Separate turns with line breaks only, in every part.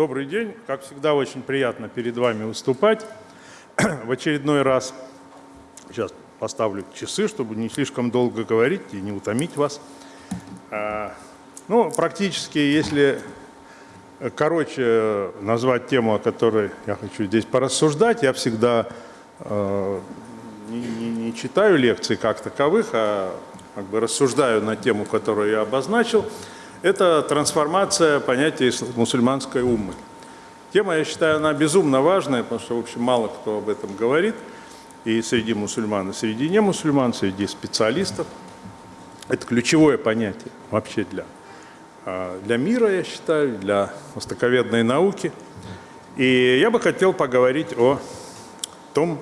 Добрый день. Как всегда, очень приятно перед вами выступать в очередной раз. Сейчас поставлю часы, чтобы не слишком долго говорить и не утомить вас. А, ну, практически, если короче назвать тему, о которой я хочу здесь порассуждать, я всегда э, не, не, не читаю лекции как таковых, а как бы рассуждаю на тему, которую я обозначил. Это трансформация понятия мусульманской уммы. Тема, я считаю, она безумно важная, потому что, в общем, мало кто об этом говорит. И среди мусульман, и среди немусульман, среди специалистов. Это ключевое понятие вообще для, а, для мира, я считаю, для востоковедной науки. И я бы хотел поговорить о том,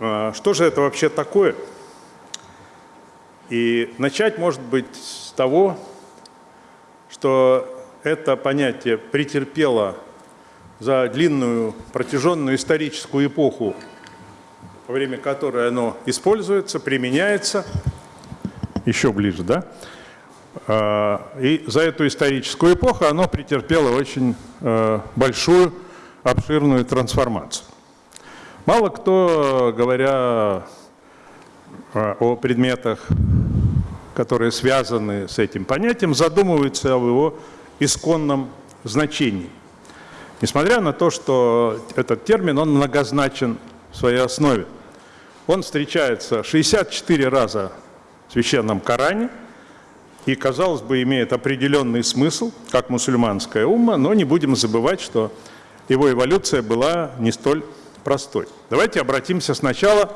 а, что же это вообще такое. И начать, может быть, с того, что это понятие претерпело за длинную протяженную историческую эпоху, во время которой оно используется, применяется, еще ближе, да? А, и за эту историческую эпоху оно претерпело очень э, большую, обширную трансформацию. Мало кто, говоря э, о предметах которые связаны с этим понятием, задумываются об его исконном значении. Несмотря на то, что этот термин, он многозначен в своей основе. Он встречается 64 раза в Священном Коране и, казалось бы, имеет определенный смысл, как мусульманская умма, но не будем забывать, что его эволюция была не столь простой. Давайте обратимся сначала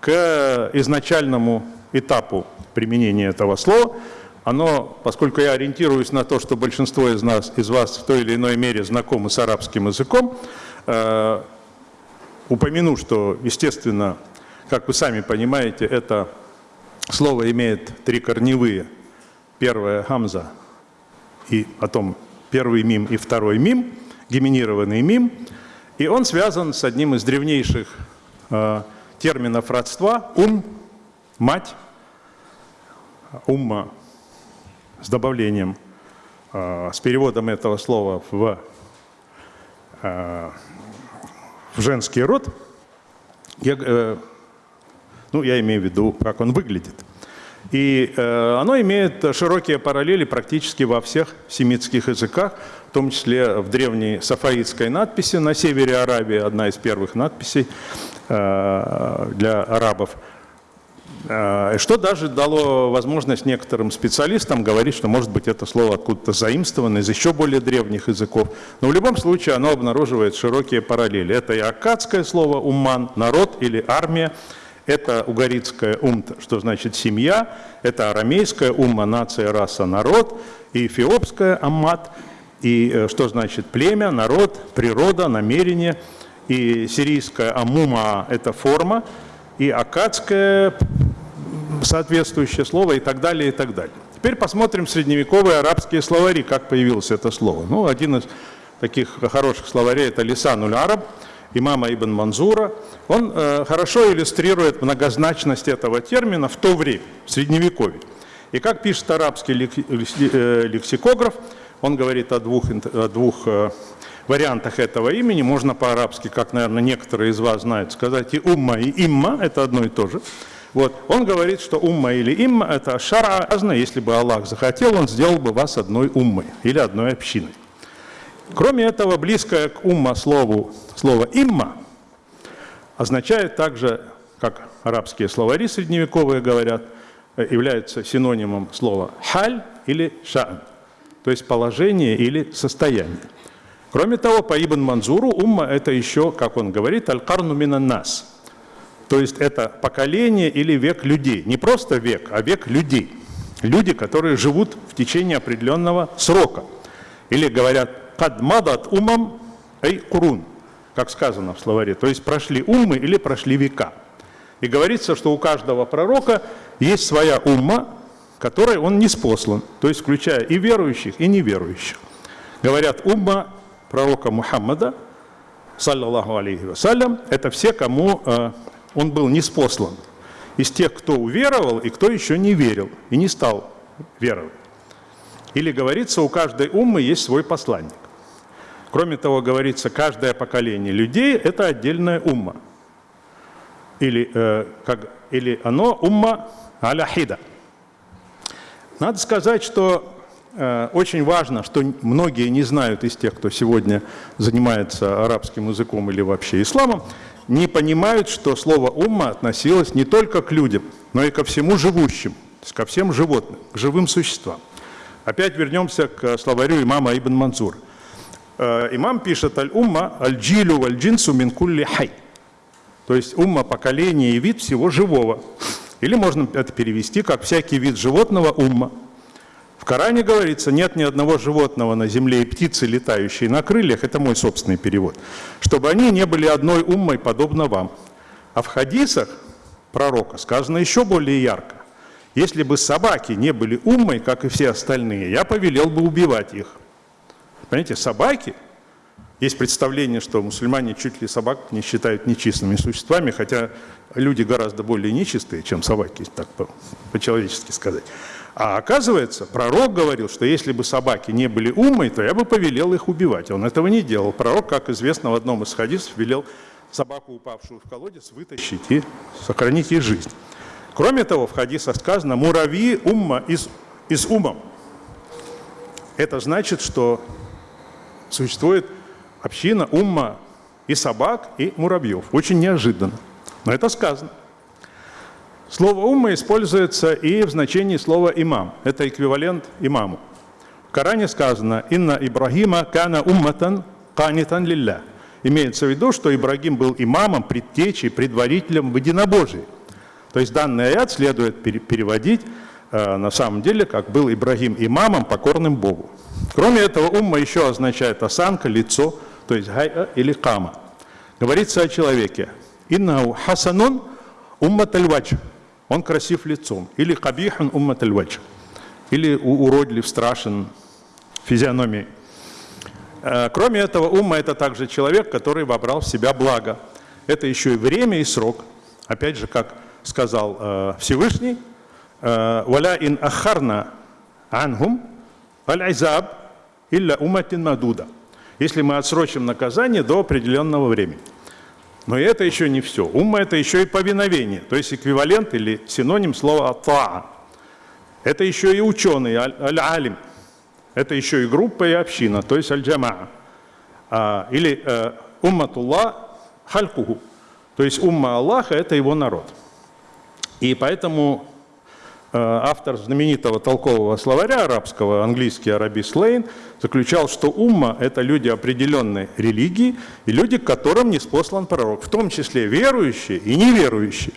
к изначальному этапу применения этого слова. Оно, поскольку я ориентируюсь на то, что большинство из нас, из вас в той или иной мере знакомы с арабским языком, э, упомяну, что, естественно, как вы сами понимаете, это слово имеет три корневые. Первое – гамза, и потом первый мим и второй мим, геминированный мим. И он связан с одним из древнейших э, терминов родства – ум, мать, умма с добавлением, а, с переводом этого слова в, а, в женский род, я, э, ну, я имею в виду, как он выглядит. И э, оно имеет широкие параллели практически во всех семитских языках, в том числе в древней сафаитской надписи на севере Аравии, одна из первых надписей э, для арабов – что даже дало возможность некоторым специалистам говорить, что может быть это слово откуда-то заимствовано из еще более древних языков. Но в любом случае оно обнаруживает широкие параллели. Это и аккадское слово «умман» – народ или армия, это угаритское «умт», что значит «семья», это арамейское «умма» – нация, раса, народ, и эфиопское «аммат», и э, что значит «племя», «народ», «природа», «намерение», и сирийское «амума» – это форма, и акадское соответствующее слово и так далее, и так далее. Теперь посмотрим средневековые арабские словари, как появилось это слово. Ну, один из таких хороших словарей – это Лисануль Араб, имама Ибн Манзура. Он э, хорошо иллюстрирует многозначность этого термина в то время, в Средневековье. И как пишет арабский э, лексикограф, он говорит о двух, о двух э, вариантах этого имени. Можно по-арабски, как, наверное, некоторые из вас знают, сказать и умма, и имма – это одно и то же. Вот. Он говорит, что умма или имма – это шара Если бы Аллах захотел, Он сделал бы вас одной уммой или одной общиной. Кроме этого, близкое к умма слову, слово «имма» означает также, как арабские словари средневековые говорят, является синонимом слова «халь» или «ша'н», то есть положение или состояние. Кроме того, по Ибн Манзуру умма – это еще, как он говорит, «аль-карну нас», то есть это поколение или век людей. Не просто век, а век людей. Люди, которые живут в течение определенного срока. Или говорят «кадмадат умам эй курун», как сказано в словаре. То есть прошли уммы или прошли века. И говорится, что у каждого пророка есть своя умма, которой он не спослан, то есть включая и верующих, и неверующих. Говорят, умма пророка Мухаммада, саллаллаху алейхи вассалям, это все, кому э, он был не спослан из тех, кто уверовал и кто еще не верил и не стал веровать. Или говорится, у каждой уммы есть свой посланник. Кроме того, говорится, каждое поколение людей – это отдельная умма. Или, э, как, или оно умма аляхида. Надо сказать, что э, очень важно, что многие не знают из тех, кто сегодня занимается арабским языком или вообще исламом, не понимают, что слово «умма» относилось не только к людям, но и ко всему живущим, ко всем животным, к живым существам. Опять вернемся к словарю имама Ибн Мансур. Э, имам пишет «Аль-умма аль-джилю валь-джинсу мин кулли хай». То есть умма – поколение и вид всего живого. Или можно это перевести как «всякий вид животного – умма». Коране говорится, нет ни одного животного на земле и птицы, летающие на крыльях, это мой собственный перевод, чтобы они не были одной уммой, подобно вам. А в хадисах пророка сказано еще более ярко. Если бы собаки не были уммой, как и все остальные, я повелел бы убивать их. Понимаете, собаки, есть представление, что мусульмане чуть ли собак не считают нечистыми существами, хотя люди гораздо более нечистые, чем собаки, так по-человечески сказать. А оказывается, пророк говорил, что если бы собаки не были умой, то я бы повелел их убивать. Он этого не делал. Пророк, как известно, в одном из хадисов велел собаку, упавшую в колодец, вытащить и сохранить ей жизнь. Кроме того, в хадисах сказано «муравьи умма из, из умом». Это значит, что существует община умма и собак, и муравьев. Очень неожиданно. Но это сказано. Слово «умма» используется и в значении слова «имам». Это эквивалент имаму. В Коране сказано «Инна Ибрагима кана умматан канитан лилля». Имеется в виду, что Ибрагим был имамом, предтечей, предварителем в единобожии. То есть данный аят следует переводить э, на самом деле, как был Ибрагим имамом, покорным Богу. Кроме этого, умма еще означает осанка, лицо, то есть гайа или кама. Говорится о человеке. Иннау хасанун уммат аль Он красив лицом. Или кабихан уммат аль Или уродлив, страшен физиономией. Э, кроме этого, умма – это также человек, который вобрал в себя благо. Это еще и время, и срок. Опять же, как сказал э, Всевышний, э, «Валя ин ахарна ангум аль-айзаб илля уматин мадуда». Если мы отсрочим наказание до определенного времени. Но это еще не все. Умма – это еще и повиновение, то есть эквивалент или синоним слова «таа». Это еще и ученый, аль-алим. Это еще и группа и община, то есть аль-джамаа. А, или э, умматуллах халькуху, то есть умма Аллаха – это его народ. И поэтому автор знаменитого толкового словаря арабского, английский Арабис Лейн, заключал, что умма – это люди определенной религии и люди, к которым не спослан пророк, в том числе верующие и неверующие.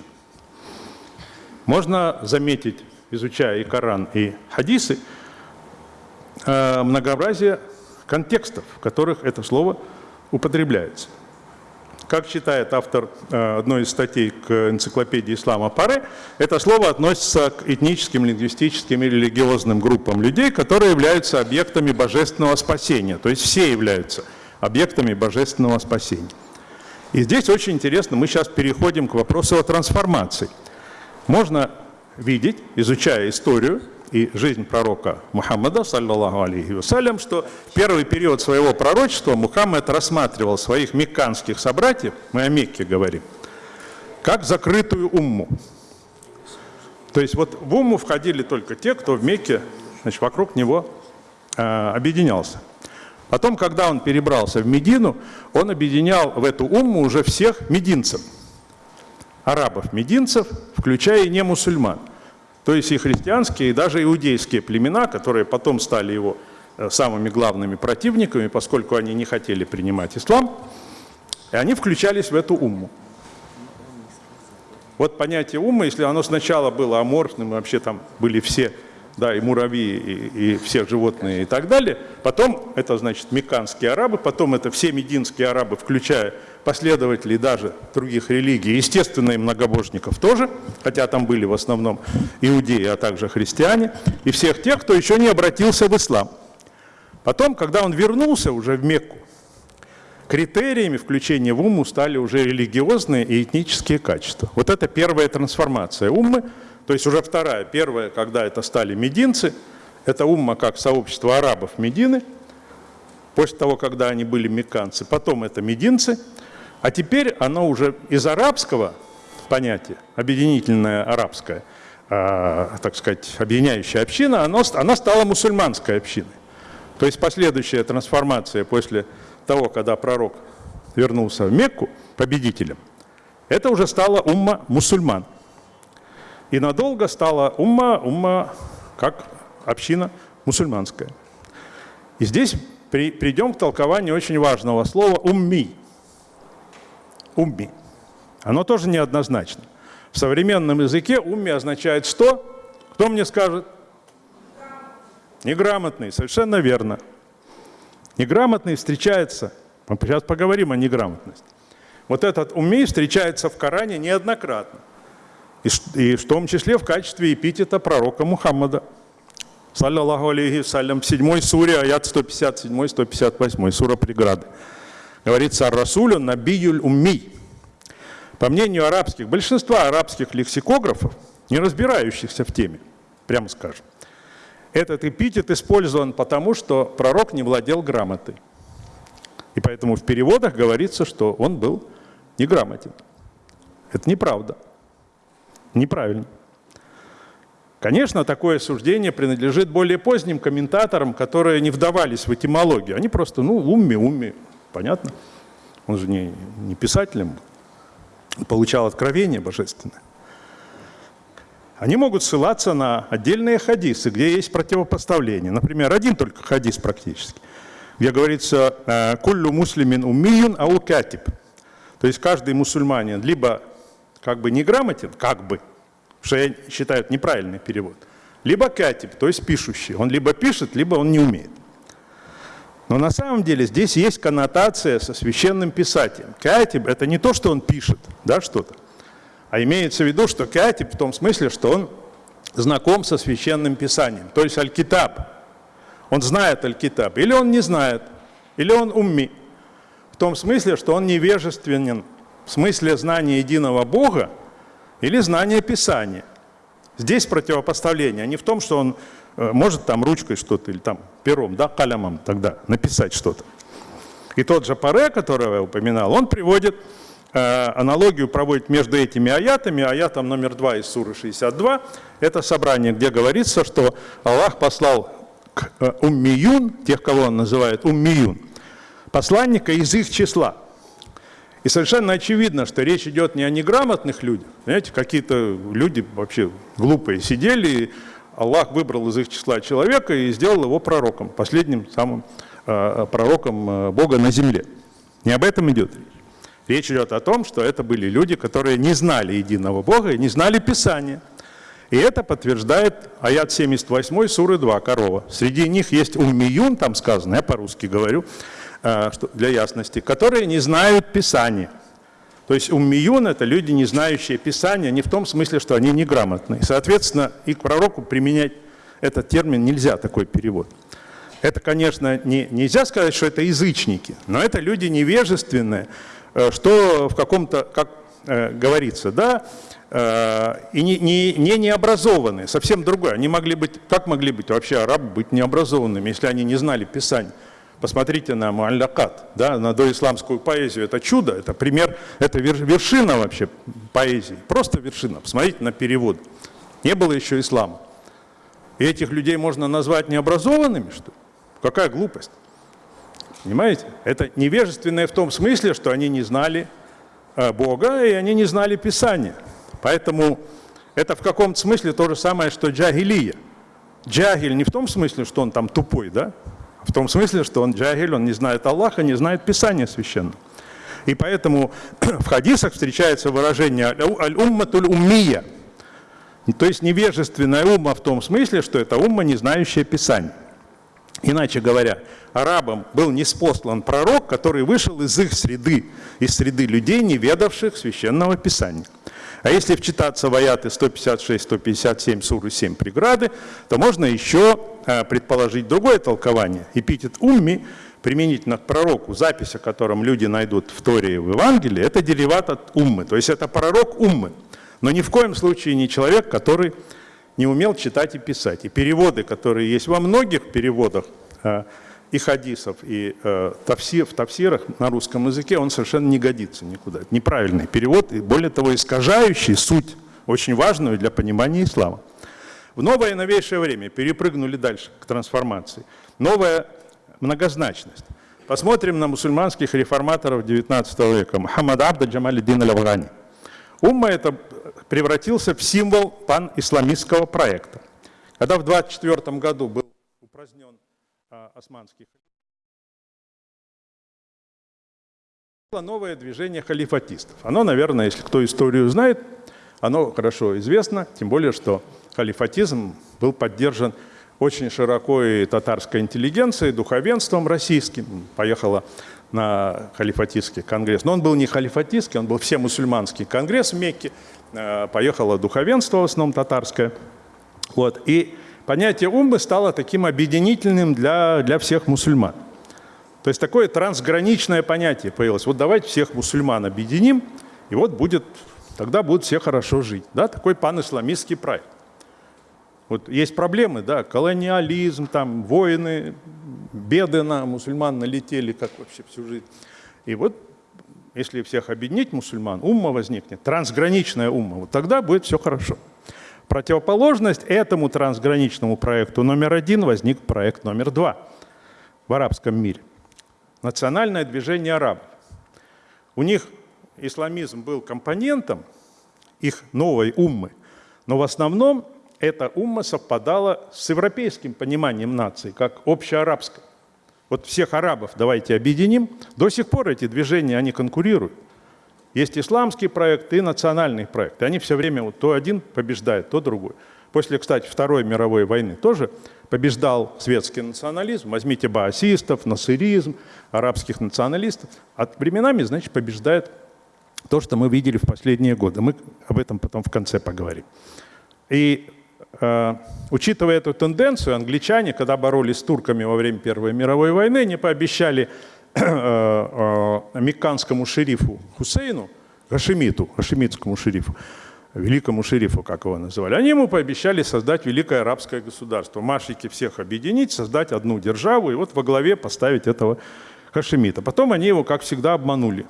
Можно заметить, изучая и Коран, и хадисы, э, многообразие контекстов, в которых это слово употребляется. Как считает автор э, одной из статей к энциклопедии ислама Паре, это слово относится к этническим, лингвистическим и религиозным группам людей, которые являются объектами божественного спасения. То есть все являются объектами божественного спасения. И здесь очень интересно, мы сейчас переходим к вопросу о трансформации. Можно видеть, изучая историю, и жизнь пророка Мухаммада, саллаллаху алейхи вассалям, что первый период своего пророчества Мухаммад рассматривал своих мекканских собратьев, мы о Мекке говорим, как закрытую умму. То есть вот в умму входили только те, кто в Мекке, значит, вокруг него э, объединялся. Потом, когда он перебрался в Медину, он объединял в эту умму уже всех мединцев, арабов-мединцев, включая и не мусульман. То есть и христианские, и даже иудейские племена, которые потом стали его э, самыми главными противниками, поскольку они не хотели принимать ислам, и они включались в эту умму. Вот понятие умма, если оно сначала было аморфным, вообще там были все, да, и муравьи, и, и все животные и так далее, потом это значит меканские арабы, потом это все мединские арабы, включая последователей даже других религий, естественно, и многобожников тоже, хотя там были в основном иудеи, а также христиане, и всех тех, кто еще не обратился в ислам. Потом, когда он вернулся уже в Мекку, критериями включения в уму стали уже религиозные и этнические качества. Вот это первая трансформация уммы, то есть уже вторая. Первая, когда это стали мединцы, это умма как сообщество арабов Медины – после того, когда они были мекканцы, потом это мединцы, а теперь оно уже из арабского понятия, объединительное арабское, э, так сказать, объединяющая община, оно, она стала мусульманской общиной. То есть последующая трансформация после того, когда пророк вернулся в Мекку победителем, это уже стала умма мусульман. И надолго стала умма, умма как община мусульманская. И здесь при, придем к толкованию очень важного слова «умми». «Умми». Оно тоже неоднозначно. В современном языке «умми» означает «что». Кто мне скажет? Неграмотный, совершенно верно. Неграмотный встречается, мы сейчас поговорим о неграмотности. Вот этот «умми» встречается в Коране неоднократно. И, в том числе в качестве эпитета пророка Мухаммада – саллиллаху алейхи салям, в 7 суре, аят 157-158, сура преграды. Говорится о Расулю Набиюль Умми. По мнению арабских, большинства арабских лексикографов, не разбирающихся в теме, прямо скажем, этот эпитет использован потому, что пророк не владел грамотой. И поэтому в переводах говорится, что он был неграмотен. Это неправда. Неправильно. Конечно, такое суждение принадлежит более поздним комментаторам, которые не вдавались в этимологию. Они просто, ну, умми, умми, понятно. Он же не, не писателем получал откровение божественное. Они могут ссылаться на отдельные хадисы, где есть противопоставление. Например, один только хадис практически, где говорится «Э, «Куллю муслимин уммиюн ау катиб». То есть каждый мусульманин либо как бы неграмотен, как бы, что я считаю неправильный перевод. Либо катиб, то есть пишущий. Он либо пишет, либо он не умеет. Но на самом деле здесь есть коннотация со священным писателем. Катиб – это не то, что он пишет, да, что-то, а имеется в виду, что катиб в том смысле, что он знаком со священным писанием, то есть аль-китаб. Он знает аль-китаб, или он не знает, или он умми. В том смысле, что он невежественен в смысле знания единого Бога, или знание Писания. Здесь противопоставление, а не в том, что он э, может там ручкой что-то или там пером, да, калямом тогда написать что-то. И тот же Паре, которого я упоминал, он приводит, э, аналогию проводит между этими аятами, аятом номер 2 из Суры 62, это собрание, где говорится, что Аллах послал к э, уммиюн, тех, кого он называет уммиюн, посланника из их числа – и совершенно очевидно, что речь идет не о неграмотных людях. Знаете, какие-то люди вообще глупые сидели, и Аллах выбрал из их числа человека и сделал его пророком, последним самым э, пророком э, Бога на земле. Не об этом идет речь. Речь идет о том, что это были люди, которые не знали единого Бога и не знали Писания. И это подтверждает аят 78 суры 2, корова. Среди них есть уммиюн, там сказано, я по-русски говорю, для ясности, которые не знают Писания. То есть уммиюн – это люди, не знающие Писания, не в том смысле, что они неграмотные. Соответственно, и к пророку применять этот термин нельзя, такой перевод. Это, конечно, не, нельзя сказать, что это язычники, но это люди невежественные, э, что в каком-то, как э, говорится, да, э, и не, не, не необразованные, совсем другое. Они могли быть, как могли быть вообще арабы быть необразованными, если они не знали Писания? Посмотрите на Муаллякат, да, на доисламскую поэзию. Это чудо, это пример, это вершина вообще поэзии. Просто вершина. Посмотрите на перевод. Не было еще ислама. И этих людей можно назвать необразованными, что ли? Какая глупость. Понимаете? Это невежественное в том смысле, что они не знали э, Бога и они не знали Писания. Поэтому это в каком-то смысле то же самое, что джагилия. Джагиль не в том смысле, что он там тупой, да? В том смысле, что он джагиль, он не знает Аллаха, не знает Писания священного. И поэтому в хадисах встречается выражение «аль-умматуль уммия», то есть невежественная умма в том смысле, что это умма, не знающая Писания. Иначе говоря, арабам был неспослан пророк, который вышел из их среды, из среды людей, не ведавших священного Писания. А если вчитаться в аяты 156-157 суры 7 преграды, то можно еще э, предположить другое толкование. Эпитет «умми» применительно к пророку, запись о котором люди найдут в Торе и в Евангелии, это дериват от уммы, то есть это пророк уммы, но ни в коем случае не человек, который не умел читать и писать. И переводы, которые есть во многих переводах, э, и хадисов, и э, тавсир, в тавсирах на русском языке, он совершенно не годится никуда. Это неправильный перевод, и более того, искажающий суть, очень важную для понимания ислама. В новое новейшее время перепрыгнули дальше к трансформации. Новая многозначность. Посмотрим на мусульманских реформаторов XIX века. Мухаммад Абда Джамалиддин аль-Афгани. Умма это превратился в символ пан-исламистского проекта. Когда в 24 году был упразднен османский новое движение халифатистов. Оно, наверное, если кто историю знает, оно хорошо известно, тем более, что халифатизм был поддержан очень широко и татарской интеллигенцией, духовенством российским. Поехала на халифатистский конгресс. Но он был не халифатистский, он был всемусульманский конгресс в Мекке. Э, поехало духовенство, в основном татарское. Вот. И понятие уммы стало таким объединительным для, для всех мусульман. То есть такое трансграничное понятие появилось. Вот давайте всех мусульман объединим, и вот будет, тогда будут все хорошо жить. Да? Такой пан-исламистский проект. Вот есть проблемы, да, колониализм, там, войны, беды на мусульман налетели, как вообще всю жизнь. И вот если всех объединить мусульман, умма возникнет, трансграничная умма, вот тогда будет все хорошо. Противоположность этому трансграничному проекту номер один возник проект номер два в арабском мире. Национальное движение арабов. У них исламизм был компонентом их новой уммы, но в основном эта умма совпадала с европейским пониманием нации, как общеарабской. Вот всех арабов давайте объединим. До сих пор эти движения, они конкурируют. Есть исламский проект и национальный проект. Они все время вот то один побеждает, то другой. После, кстати, Второй мировой войны тоже побеждал светский национализм. Возьмите баасистов, насыризм, арабских националистов. А временами, значит, побеждает то, что мы видели в последние годы. Мы об этом потом в конце поговорим. И Э, учитывая эту тенденцию, англичане, когда боролись с турками во время Первой мировой войны, не пообещали мекканскому шерифу Хусейну, Хашимиту, хашимитскому шерифу, великому шерифу, как его называли, они ему пообещали создать великое арабское государство, машики всех объединить, создать одну державу и вот во главе поставить этого Хашимита. Потом они его, как всегда, обманули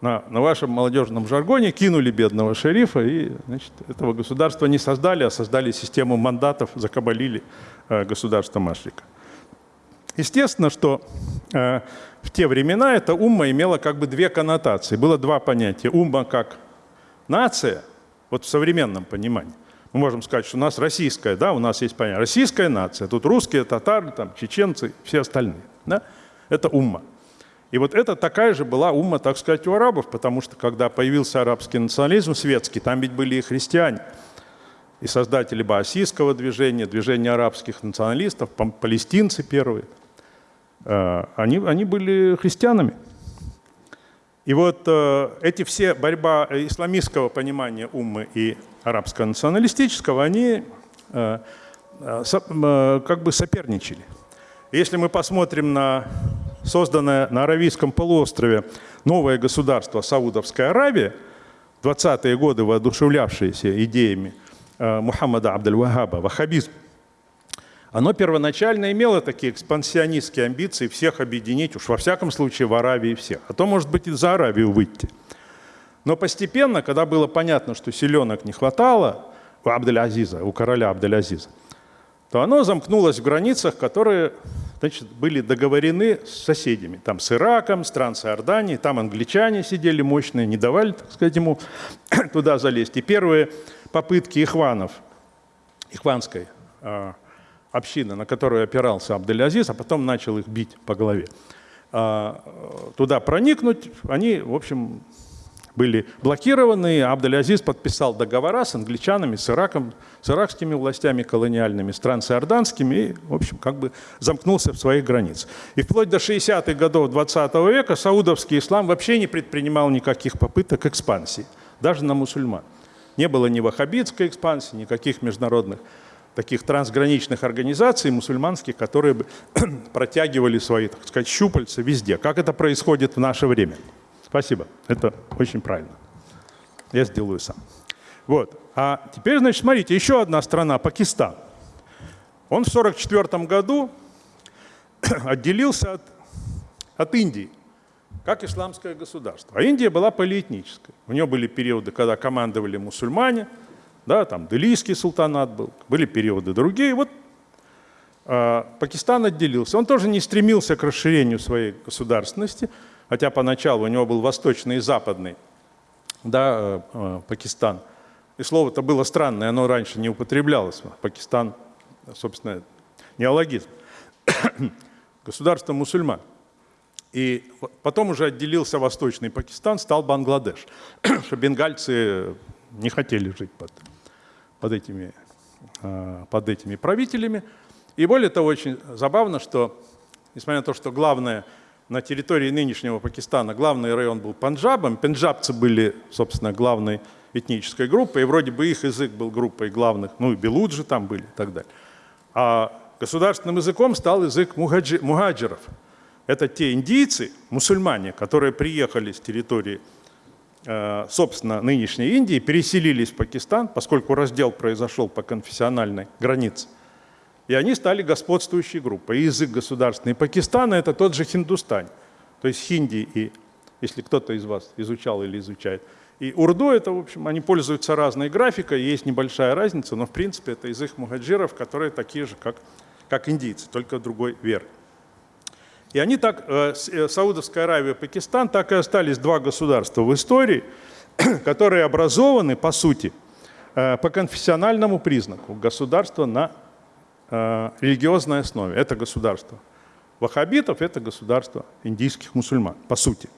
на, на вашем молодежном жаргоне кинули бедного шерифа и значит, этого государства не создали, а создали систему мандатов, закабалили э, государство Машлика. Естественно, что э, в те времена эта умма имела как бы две коннотации. Было два понятия. Умма как нация, вот в современном понимании. Мы можем сказать, что у нас российская, да, у нас есть понятие. Российская нация, тут русские, татары, там, чеченцы, все остальные. Да? Это умма. И вот это такая же была умма, так сказать, у арабов, потому что когда появился арабский национализм светский, там ведь были и христиане, и создатели баасийского движения, движения арабских националистов, палестинцы первые, они, они были христианами. И вот э, эти все борьба исламистского понимания уммы и арабско-националистического, они э, как бы соперничали. Если мы посмотрим на созданное на Аравийском полуострове новое государство Саудовская Аравия, 20-е годы воодушевлявшиеся идеями э, Мухаммада Абдаль-Вахаба, ваххабизм, оно первоначально имело такие экспансионистские амбиции всех объединить, уж во всяком случае в Аравии всех, а то, может быть, и за Аравию выйти. Но постепенно, когда было понятно, что селенок не хватало у Абдель-Азиза, у короля Абдель-Азиза, то оно замкнулось в границах, которые значит, были договорены с соседями. Там с Ираком, с Трансиорданией, там англичане сидели мощные, не давали, так сказать, ему туда залезть. И первые попытки ихванов, ихванской общины, на которую опирался Абдель-Азиз, а потом начал их бить по голове, э, туда проникнуть, они, в общем, были блокированы. Абдель-Азиз подписал договора с англичанами, с Ираком, с иракскими властями колониальными, с трансиорданскими и, в общем, как бы замкнулся в своих границах. И вплоть до 60-х годов 20 -го века саудовский ислам вообще не предпринимал никаких попыток экспансии, даже на мусульман. Не было ни ваххабитской экспансии, никаких международных таких трансграничных организаций мусульманских, которые бы протягивали свои, так сказать, щупальца везде. Как это происходит в наше время? Спасибо, это очень правильно. Я сделаю сам. Вот. А теперь, значит, смотрите, еще одна страна, Пакистан. Он в 1944 году отделился от, от Индии как исламское государство. А Индия была полиэтническая. У нее были периоды, когда командовали мусульмане, да, там Делийский султанат был, были периоды другие. Вот э, Пакистан отделился. Он тоже не стремился к расширению своей государственности, хотя поначалу у него был восточный и западный да, э, э, Пакистан. И слово-то было странное, оно раньше не употреблялось. Пакистан, собственно, неологизм. Государство мусульман. И потом уже отделился Восточный Пакистан, стал Бангладеш, что бенгальцы не хотели жить под, под, этими, а, под этими правителями. И более того, очень забавно, что, несмотря на то, что главное на территории нынешнего Пакистана, главный район был Панджабом, пенджабцы были, собственно, главной этнической группой, и вроде бы их язык был группой главных, ну и белуджи там были и так далее. А государственным языком стал язык мухаджиров – это те индийцы, мусульмане, которые приехали с территории, э, собственно, нынешней Индии, переселились в Пакистан, поскольку раздел произошел по конфессиональной границе. И они стали господствующей группой. Язык государственный Пакистана – это тот же хиндустань. То есть хинди и, если кто-то из вас изучал или изучает, и урду – это, в общем, они пользуются разной графикой, есть небольшая разница, но, в принципе, это язык мухаджиров, которые такие же, как, как индийцы, только другой веры. И они так, э, э, Саудовская Аравия и Пакистан, так и остались два государства в истории, которые образованы, по сути, э, по конфессиональному признаку государства на религиозной основе. Это государство ваххабитов, это государство индийских мусульман, по сути.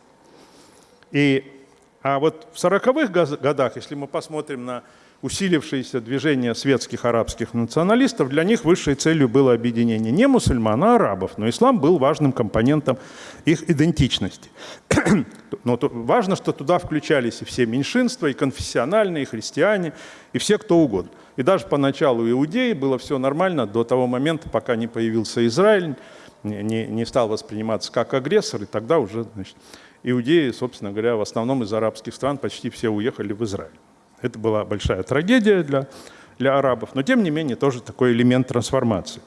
И, а вот в 40-х годах, если мы посмотрим на усилившееся движение светских арабских националистов, для них высшей целью было объединение не мусульман, а арабов. Но ислам был важным компонентом их идентичности. Но важно, что туда включались и все меньшинства, и конфессиональные, и христиане, и все кто угодно. И даже поначалу иудеи было все нормально до того момента, пока не появился Израиль, не, не стал восприниматься как агрессор, и тогда уже значит, иудеи, собственно говоря, в основном из арабских стран почти все уехали в Израиль. Это была большая трагедия для, для арабов, но тем не менее тоже такой элемент трансформации.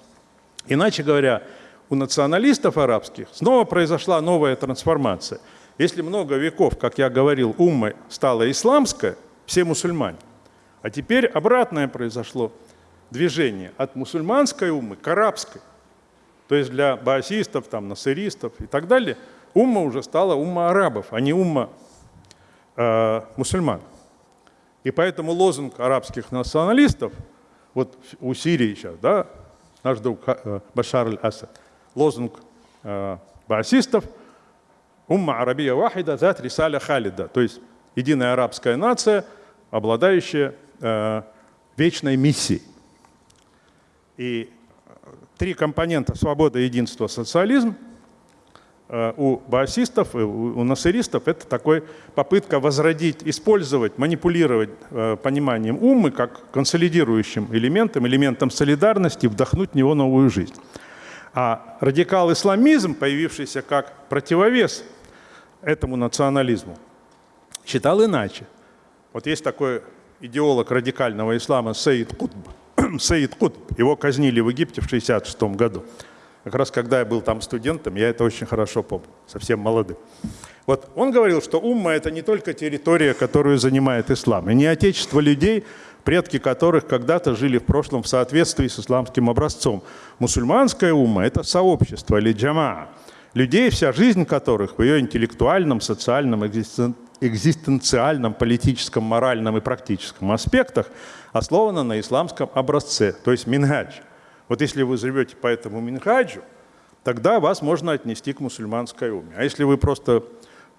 Иначе говоря, у националистов арабских снова произошла новая трансформация. Если много веков, как я говорил, уммой стала исламская, все мусульмане, а теперь обратное произошло движение от мусульманской уммы к арабской. То есть для баасистов, там, насыристов и так далее, умма уже стала умма арабов, а не умма э, мусульман. И поэтому лозунг арабских националистов, вот у Сирии сейчас, да, наш друг э, Башар аль-Асад, лозунг э, баасистов «Умма арабия вахида зат рисаля халида», то есть единая арабская нация, обладающая э, вечной миссией. И три компонента – свобода, единство, социализм – у баасистов, у насыристов это такой попытка возродить, использовать, манипулировать э, пониманием умы как консолидирующим элементом, элементом солидарности, вдохнуть в него новую жизнь. А радикал-исламизм, появившийся как противовес этому национализму, считал иначе. Вот есть такой идеолог радикального ислама Саид Кутб. Саид Кутб, его казнили в Египте в 1966 году. Как раз когда я был там студентом, я это очень хорошо помню, совсем молодым. Вот он говорил, что умма – это не только территория, которую занимает ислам, и не отечество людей, предки которых когда-то жили в прошлом в соответствии с исламским образцом. Мусульманская умма – это сообщество или джама, людей, вся жизнь которых в ее интеллектуальном, социальном, экзистенциальном, политическом, моральном и практическом аспектах основана на исламском образце, то есть минхадж – вот если вы живете по этому минхаджу, тогда вас можно отнести к мусульманской уме. А если вы просто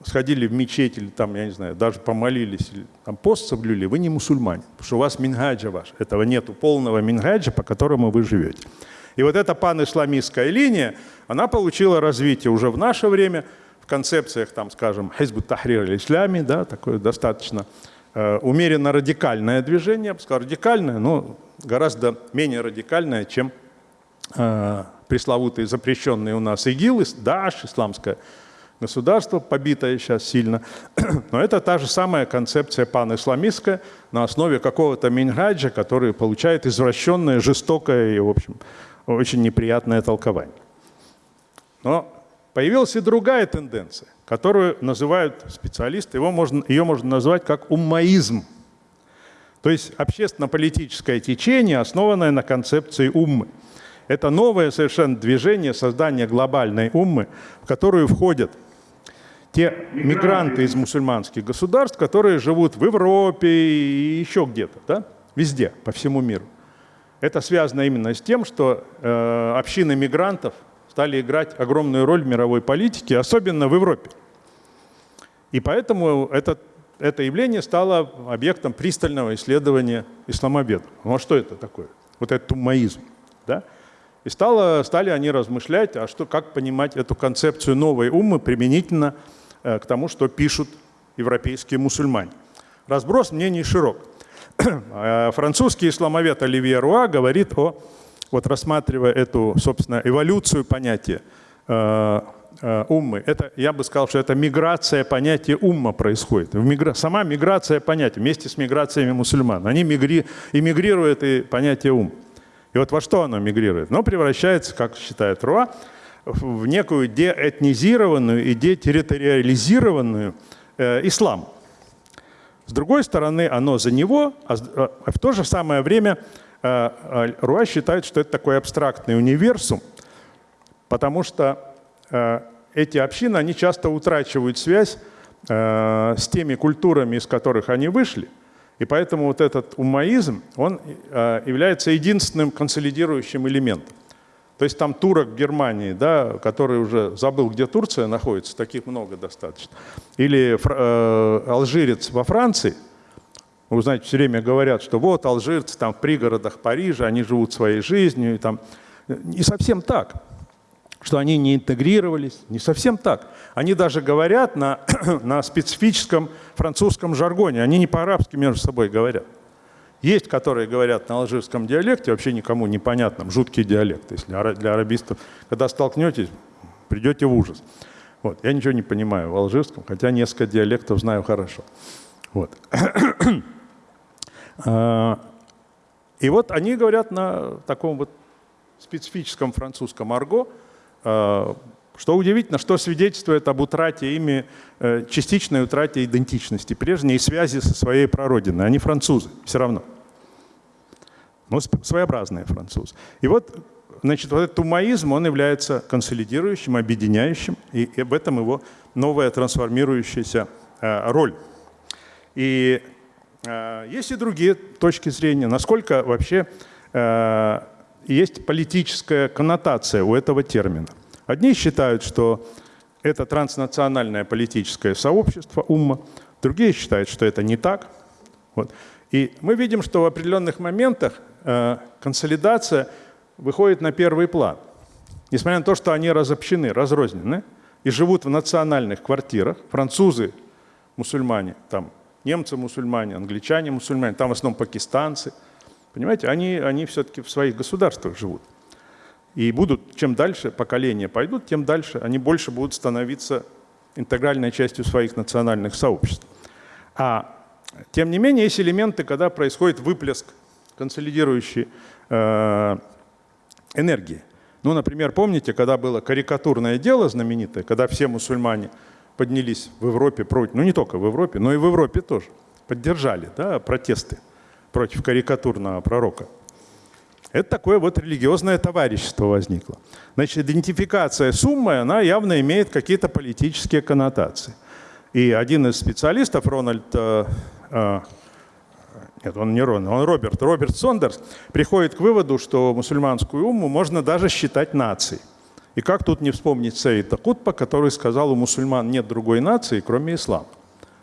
сходили в мечеть или там, я не знаю, даже помолились, или там пост соблюли, вы не мусульмане, потому что у вас минхаджа ваш. Этого нету полного минхаджа, по которому вы живете. И вот эта пан-исламистская линия, она получила развитие уже в наше время в концепциях, там, скажем, хизбу тахрир аль-ислями, да, такое достаточно умеренно радикальное движение, я бы сказал, радикальное, но гораздо менее радикальная, чем э, пресловутые запрещенные у нас ИГИЛ, ДАШ, исламское государство, побитое сейчас сильно. Но это та же самая концепция пан-исламистская на основе какого-то мингаджа, который получает извращенное, жестокое и, в общем, очень неприятное толкование. Но появилась и другая тенденция, которую называют специалисты, его можно, ее можно назвать как уммаизм. То есть общественно-политическое течение, основанное на концепции уммы. Это новое совершенно движение создания глобальной уммы, в которую входят те мигранты из мусульманских государств, которые живут в Европе и еще где-то, да? везде, по всему миру. Это связано именно с тем, что э, общины мигрантов стали играть огромную роль в мировой политике, особенно в Европе. И поэтому это, это явление стало объектом пристального исследования исламобеда. Ну а что это такое? Вот этот тумаизм. Да? И стало, стали они размышлять, а что, как понимать эту концепцию новой уммы применительно Э, к тому, что пишут европейские мусульмане. Разброс мнений широк. Э, французский исламовед Оливье Руа говорит о, вот рассматривая эту, собственно, эволюцию понятия э, уммы, это, я бы сказал, что это миграция понятия умма происходит. Мигра... Сама миграция понятия вместе с миграциями мусульман. Они мигри... эмигрируют и понятие ум. И вот во что оно мигрирует? Оно превращается, как считает Руа, в некую деэтнизированную и детерриториализированную э, ислам. С другой стороны, оно за него, а, а в то же самое время э, э, Руа считает, что это такой абстрактный универсум, потому что э, эти общины, они часто утрачивают связь с теми культурами, из которых они вышли. И поэтому вот этот умаизм, он является единственным консолидирующим элементом. То есть там турок в Германии, да, который уже забыл, где Турция находится, таких много достаточно. Или э, алжирец во Франции, вы знаете, все время говорят, что вот алжирцы там в пригородах Парижа, они живут своей жизнью. И там. Не совсем так, что они не интегрировались, не совсем так. Они даже говорят на, на специфическом французском жаргоне, они не по-арабски между собой говорят. Есть, которые говорят на алжирском диалекте, вообще никому непонятном, жуткий диалект. Если для арабистов, когда столкнетесь, придете в ужас. Вот. Я ничего не понимаю в алжирском, хотя несколько диалектов знаю хорошо. Вот. А, и вот они говорят на таком вот специфическом французском арго, а, что удивительно, что свидетельствует об утрате ими, э, частичной утрате идентичности прежней связи со своей прародиной. Они французы, все равно но ну, своеобразные французы. И вот, значит, вот этот тумаизм, он является консолидирующим, объединяющим, и, об этом его новая трансформирующаяся э, роль. И есть и другие точки зрения, насколько вообще э, есть политическая коннотация у этого термина. Одни считают, что это транснациональное политическое сообщество умма, другие считают, что это не так. Вот. И мы видим, что в определенных моментах Э, консолидация выходит на первый план. Несмотря на то, что они разобщены, разрознены и живут в национальных квартирах, французы, мусульмане, там немцы мусульмане, англичане мусульмане, там в основном пакистанцы, понимаете, они, они все-таки в своих государствах живут. И будут, чем дальше поколения пойдут, тем дальше они больше будут становиться интегральной частью своих национальных сообществ. А тем не менее, есть элементы, когда происходит выплеск консолидирующей э, энергии. Ну, например, помните, когда было карикатурное дело знаменитое, когда все мусульмане поднялись в Европе против, ну не только в Европе, но и в Европе тоже, поддержали да, протесты против карикатурного пророка. Это такое вот религиозное товарищество возникло. Значит, идентификация с уммой, она явно имеет какие-то политические коннотации. И один из специалистов, Рональд э, э, нет, он не Рон, он Роберт. Роберт Сондерс приходит к выводу, что мусульманскую умму можно даже считать нацией. И как тут не вспомнить Саида Кутпа, который сказал, у мусульман нет другой нации, кроме ислама.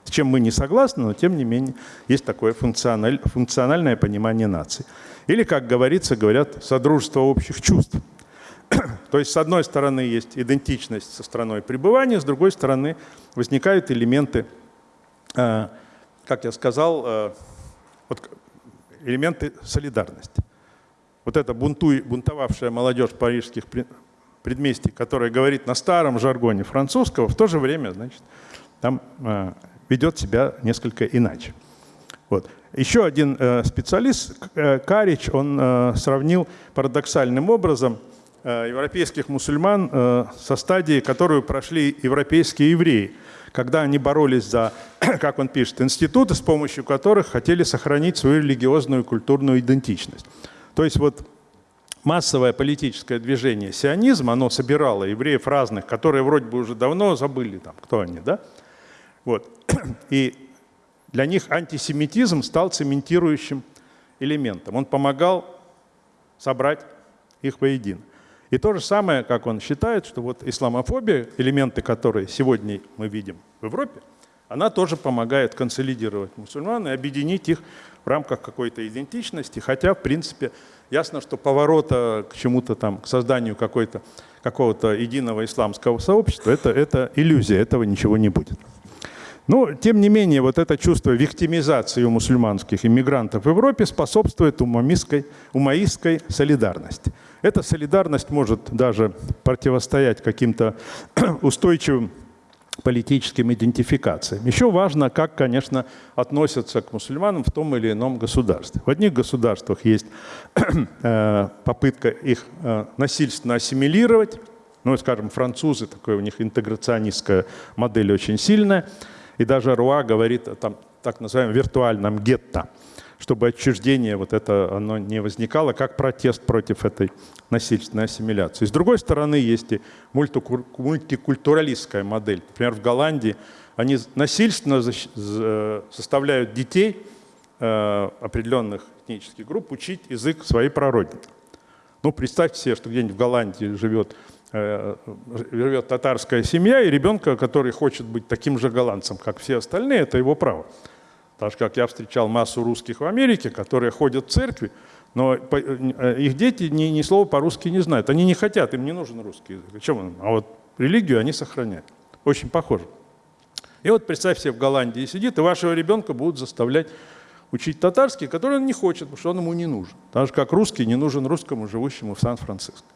С чем мы не согласны, но тем не менее есть такое функциональ, функциональное понимание нации. Или, как говорится, говорят, содружество общих чувств. То есть, с одной стороны, есть идентичность со страной пребывания, с другой стороны, возникают элементы, э, как я сказал, э, вот элементы солидарности. Вот эта бунтуй, бунтовавшая молодежь парижских предместий, которая говорит на старом жаргоне французского, в то же время, значит, там э, ведет себя несколько иначе. Вот. Еще один э, специалист, э, Карич, он э, сравнил парадоксальным образом э, европейских мусульман э, со стадии, которую прошли европейские евреи, когда они боролись за, как он пишет, институты, с помощью которых хотели сохранить свою религиозную и культурную идентичность. То есть вот массовое политическое движение сионизм, оно собирало евреев разных, которые вроде бы уже давно забыли, там, кто они, да? Вот. И для них антисемитизм стал цементирующим элементом. Он помогал собрать их воедино. И то же самое, как он считает, что вот исламофобия, элементы которые сегодня мы видим в Европе, она тоже помогает консолидировать мусульман и объединить их в рамках какой-то идентичности, хотя, в принципе, ясно, что поворота к чему-то там, к созданию какого-то единого исламского сообщества, это, это иллюзия, этого ничего не будет. Но, тем не менее, вот это чувство виктимизации у мусульманских иммигрантов в Европе способствует умаистской, умаистской солидарности. Эта солидарность может даже противостоять каким-то устойчивым политическим идентификациям. Еще важно, как, конечно, относятся к мусульманам в том или ином государстве. В одних государствах есть э, попытка их э, насильственно ассимилировать. Ну, скажем, французы, такая у них интеграционистская модель очень сильная – и даже Руа говорит о там, так называемом виртуальном гетто, чтобы отчуждение вот это оно не возникало как протест против этой насильственной ассимиляции. С другой стороны, есть и мультикультуралистская модель. Например, в Голландии они насильственно заставляют детей э, определенных этнических групп учить язык своей прародины. Ну, представьте себе, что где-нибудь в Голландии живет Э, живет татарская семья, и ребенка, который хочет быть таким же голландцем, как все остальные, это его право. Так же, как я встречал массу русских в Америке, которые ходят в церкви, но э, их дети ни, ни слова по-русски не знают. Они не хотят, им не нужен русский язык. Чем он? А вот религию они сохраняют. Очень похоже. И вот представь себе, в Голландии сидит, и вашего ребенка будут заставлять учить татарский, который он не хочет, потому что он ему не нужен. Так же, как русский не нужен русскому, живущему в Сан-Франциско.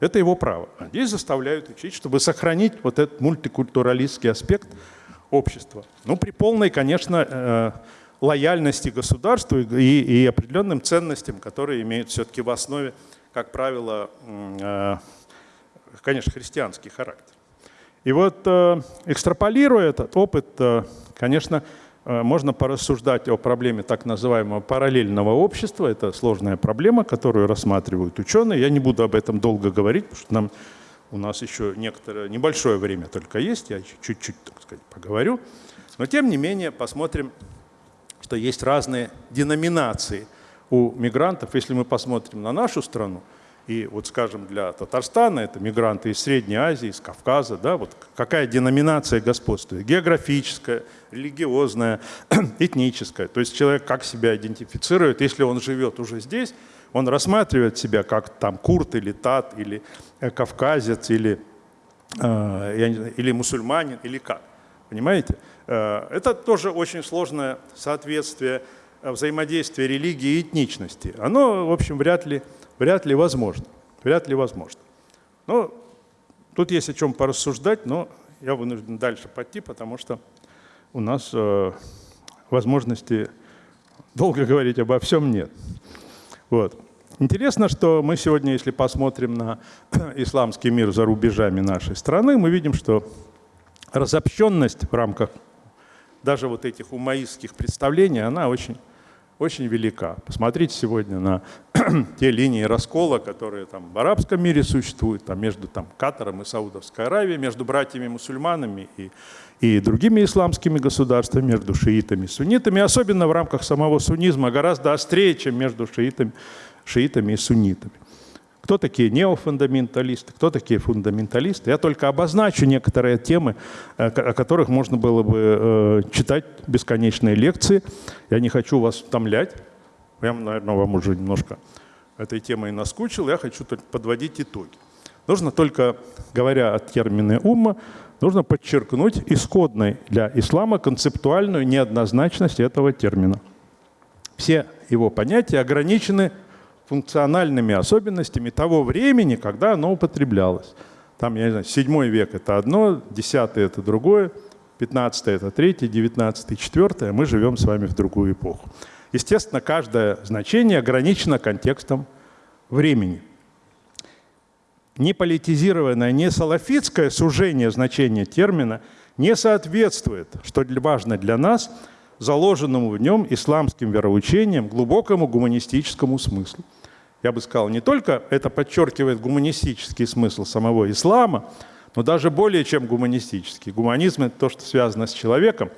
Это его право. А здесь заставляют учить, чтобы сохранить вот этот мультикультуралистский аспект общества. Ну, при полной, конечно, э, лояльности государству и, и определенным ценностям, которые имеют все-таки в основе, как правило, э, конечно, христианский характер. И вот э, экстраполируя этот опыт, конечно, можно порассуждать о проблеме так называемого параллельного общества. Это сложная проблема, которую рассматривают ученые. Я не буду об этом долго говорить, потому что нам, у нас еще некоторое небольшое время только есть. Я чуть-чуть, так сказать, поговорю. Но тем не менее посмотрим, что есть разные деноминации у мигрантов. Если мы посмотрим на нашу страну, и вот, скажем, для Татарстана это мигранты из Средней Азии, из Кавказа, да, вот какая деноминация господствует? Географическая, религиозная, этническая. То есть человек как себя идентифицирует, если он живет уже здесь, он рассматривает себя как там курт или тат, или э, кавказец, или, э, или мусульманин, или как. Понимаете? Э, это тоже очень сложное соответствие взаимодействия религии и этничности. Оно, в общем, вряд ли вряд ли возможно. Вряд ли возможно. Но тут есть о чем порассуждать, но я вынужден дальше пойти, потому что у нас э, возможности долго говорить обо всем нет. Вот. Интересно, что мы сегодня, если посмотрим на исламский мир за рубежами нашей страны, мы видим, что разобщенность в рамках даже вот этих умаистских представлений, она очень очень велика. Посмотрите сегодня на те линии раскола, которые там в арабском мире существуют, там между там, Катаром и Саудовской Аравией, между братьями-мусульманами и, и другими исламскими государствами, между шиитами и суннитами, особенно в рамках самого суннизма, гораздо острее, чем между шиитами, шиитами и суннитами. Кто такие неофундаменталисты, кто такие фундаменталисты. Я только обозначу некоторые темы, э, о которых можно было бы э, читать бесконечные лекции. Я не хочу вас утомлять. Я, наверное, вам уже немножко этой темой наскучил. Я хочу только подводить итоги. Нужно только, говоря о термине умма, нужно подчеркнуть исходной для ислама концептуальную неоднозначность этого термина. Все его понятия ограничены функциональными особенностями того времени, когда оно употреблялось. Там, я не знаю, 7 век – это одно, 10 – это другое, 15 – это третье, 19 – четвертое. Мы живем с вами в другую эпоху. Естественно, каждое значение ограничено контекстом времени. не политизированное, не салафитское сужение значения термина не соответствует, что важно для нас, заложенному в нем исламским вероучением глубокому гуманистическому смыслу. Я бы сказал, не только это подчеркивает гуманистический смысл самого ислама, но даже более чем гуманистический. Гуманизм – это то, что связано с человеком.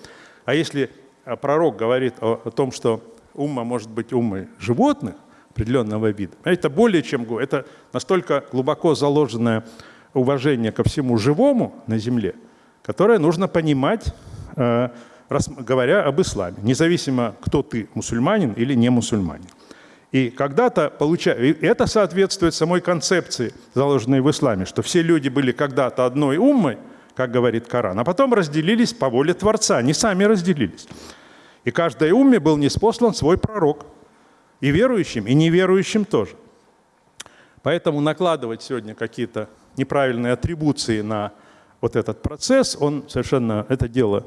А если а, пророк говорит о, о том, что умма может быть уммой животных определенного вида, это более чем это настолько глубоко заложенное уважение ко всему живому на земле, которое нужно понимать, э, говоря об исламе, независимо, кто ты, мусульманин или не мусульманин. И когда-то получа... и это соответствует самой концепции, заложенной в исламе, что все люди были когда-то одной уммой, как говорит Коран, а потом разделились по воле Творца, они сами разделились. И каждой умме был неспослан свой пророк, и верующим, и неверующим тоже. Поэтому накладывать сегодня какие-то неправильные атрибуции на вот этот процесс, он совершенно, это дело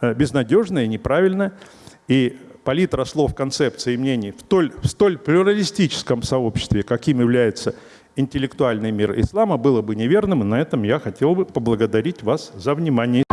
э, безнадежное, неправильное. И палитра слов, концепций и мнений в столь, в столь плюралистическом сообществе, каким является интеллектуальный мир ислама, было бы неверным. И на этом я хотел бы поблагодарить вас за внимание.